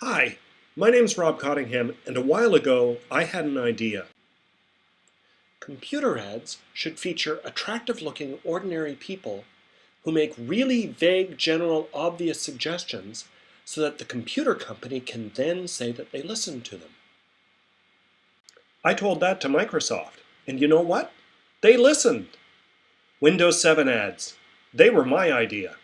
Hi, my name's Rob Cottingham, and a while ago I had an idea. Computer ads should feature attractive-looking ordinary people who make really vague, general, obvious suggestions so that the computer company can then say that they listened to them. I told that to Microsoft, and you know what? They listened. Windows 7 ads. They were my idea.